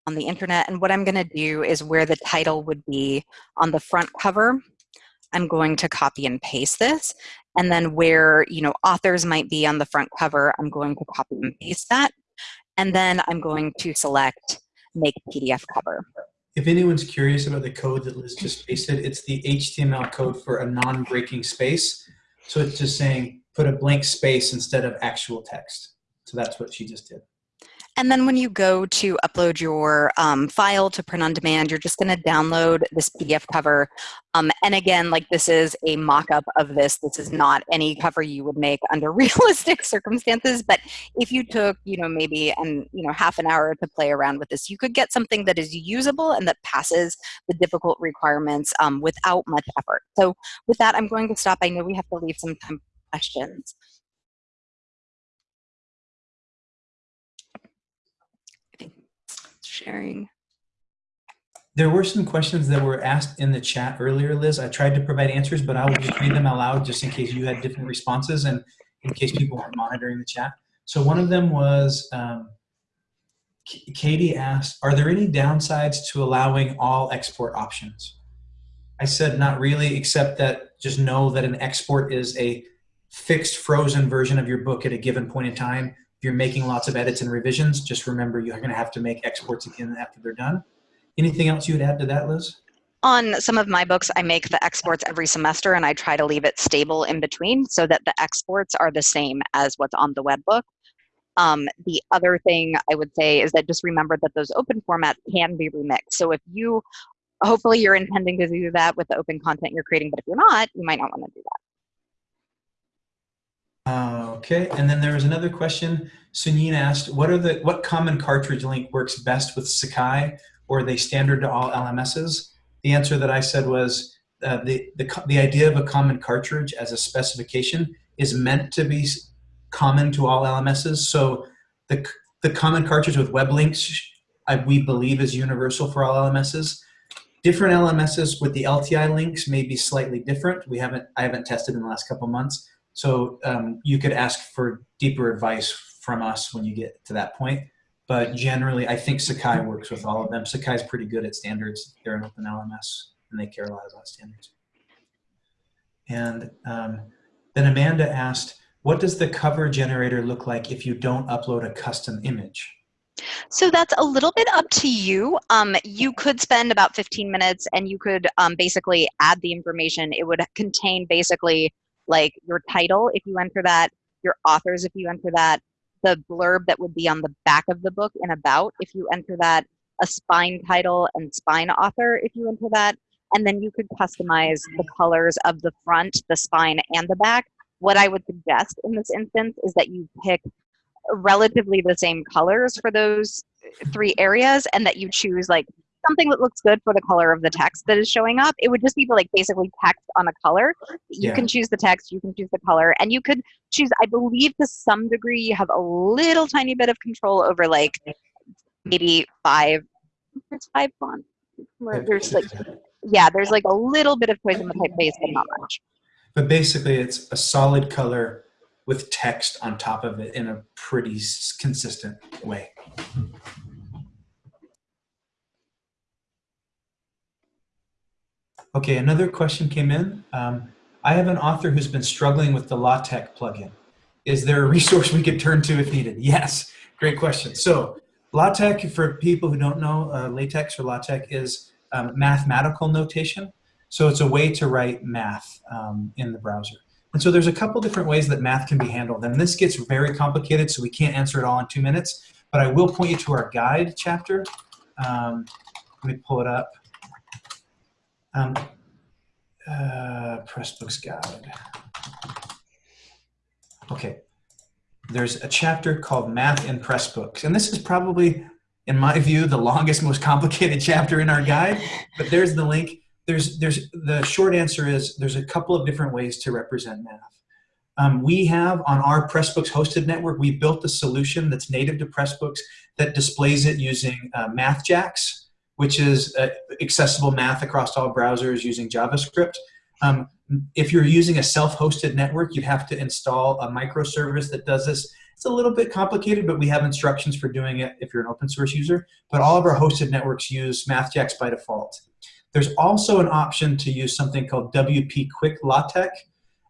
Speaker 2: on the internet. And what I'm gonna do is where the title would be on the front cover, I'm going to copy and paste this. And then where you know authors might be on the front cover, I'm going to copy and paste that. And then I'm going to select make PDF cover.
Speaker 3: If anyone's curious about the code that Liz just pasted, it's the HTML code for a non-breaking space. So it's just saying put a blank space instead of actual text. So that's what she just did.
Speaker 2: And then when you go to upload your um, file to print on demand, you're just going to download this PDF cover. Um, and again, like this is a mock-up of this. This is not any cover you would make under realistic circumstances. But if you took, you know, maybe and you know half an hour to play around with this, you could get something that is usable and that passes the difficult requirements um, without much effort. So with that, I'm going to stop. I know we have to leave some time for questions. Sharing.
Speaker 3: There were some questions that were asked in the chat earlier, Liz. I tried to provide answers, but I will just read them aloud just in case you had different responses and in case people weren't monitoring the chat. So one of them was, um, Katie asked, are there any downsides to allowing all export options? I said not really, except that just know that an export is a fixed frozen version of your book at a given point in time. If you're making lots of edits and revisions, just remember you're gonna have to make exports again after they're done. Anything else you would add to that, Liz?
Speaker 2: On some of my books, I make the exports every semester and I try to leave it stable in between so that the exports are the same as what's on the web book. Um, the other thing I would say is that just remember that those open formats can be remixed. So if you, hopefully you're intending to do that with the open content you're creating, but if you're not, you might not want to do that.
Speaker 3: Uh, okay, and then there was another question. Sunyin asked, what are the what common cartridge link works best with Sakai, or are they standard to all LMSs? The answer that I said was uh, the, the, the idea of a common cartridge as a specification is meant to be common to all LMSs. So the, the common cartridge with web links, I, we believe is universal for all LMSs. Different LMSs with the LTI links may be slightly different. We haven't, I haven't tested in the last couple months. So um, you could ask for deeper advice from us when you get to that point. But generally, I think Sakai works with all of them. Sakai's pretty good at standards. They're an open LMS, and they care a lot about standards. And um, then Amanda asked, what does the cover generator look like if you don't upload a custom image?
Speaker 2: So that's a little bit up to you. Um, you could spend about 15 minutes and you could um, basically add the information. It would contain basically like your title if you enter that, your authors if you enter that, the blurb that would be on the back of the book and about if you enter that, a spine title and spine author if you enter that, and then you could customize the colors of the front, the spine, and the back. What I would suggest in this instance is that you pick relatively the same colors for those three areas and that you choose like something that looks good for the color of the text that is showing up. It would just be like basically text on a color. You
Speaker 3: Yeah.
Speaker 2: can choose the text, you can choose the color, and you could choose, I believe to some degree, you have a little tiny bit of control over like maybe five, there's five fonts. There's like, yeah, there's like a little bit of choice in the typeface, but not much.
Speaker 3: But basically, it's a solid color with text on top of it in a pretty consistent way. Okay, another question came in. Um, I have an author who's been struggling with the LaTeX plugin. Is there a resource we could turn to if needed? Yes, great question. So LaTeX, for people who don't know, uh, latex or LaTeX is um, mathematical notation. So it's a way to write math um, in the browser. And so there's a couple different ways that math can be handled. And this gets very complicated, so we can't answer it all in two minutes. But I will point you to our guide chapter. Um, let me pull it up. Um, uh, Pressbooks guide. Okay. There's a chapter called Math in Pressbooks. And this is probably, in my view, the longest, most complicated chapter in our guide. But there's the link there's there's the short answer is there's a couple of different ways to represent math. Um, we have on our Pressbooks hosted network, we built a solution that's native to Pressbooks that displays it using uh, MathJax, which is uh, accessible math across all browsers using JavaScript. Um, if you're using a self-hosted network, you'd have to install a microservice that does this. It's a little bit complicated, but we have instructions for doing it if you're an open source user. But all of our hosted networks use MathJax by default. There's also an option to use something called WP Quick LaTeX,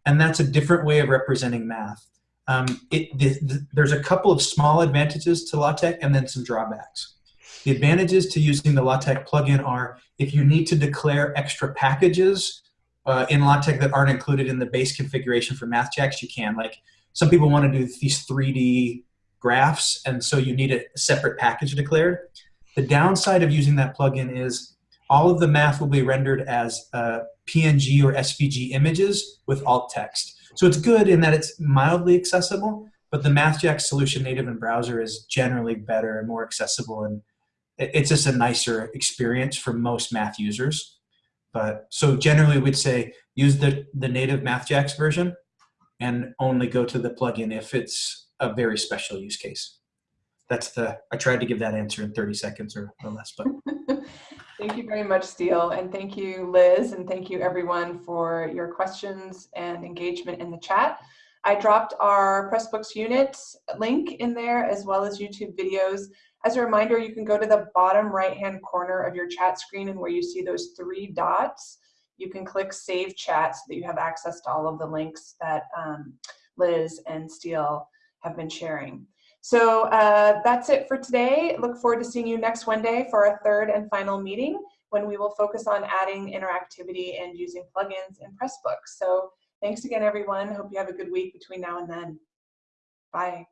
Speaker 3: and that's a different way of representing math. Um, it, the, the, there's a couple of small advantages to LaTeX and then some drawbacks. The advantages to using the LaTeX plugin are if you need to declare extra packages uh, in LaTeX that aren't included in the base configuration for MathJax, you can. Like some people want to do these 3D graphs, and so you need a separate package declared. The downside of using that plugin is all of the math will be rendered as uh, PNG or SVG images with alt text. So it's good in that it's mildly accessible, but the MathJax solution native in browser is generally better and more accessible, and it's just a nicer experience for most math users. But so generally, we'd say use the the native MathJax version, and only go to the plugin if it's a very special use case. That's the I tried to give that answer in 30 seconds or, or less, but
Speaker 1: Thank you very much, Steel, and thank you, Liz, and thank you everyone for your questions and engagement in the chat. I dropped our Pressbooks unit link in there as well as YouTube videos. As a reminder, you can go to the bottom right-hand corner of your chat screen and where you see those three dots, you can click Save Chat so that you have access to all of the links that um, Liz and Steel have been sharing. So uh, that's it for today. Look forward to seeing you next Monday for our third and final meeting when we will focus on adding interactivity and using plugins in Pressbooks. So thanks again, everyone. Hope you have a good week between now and then. Bye.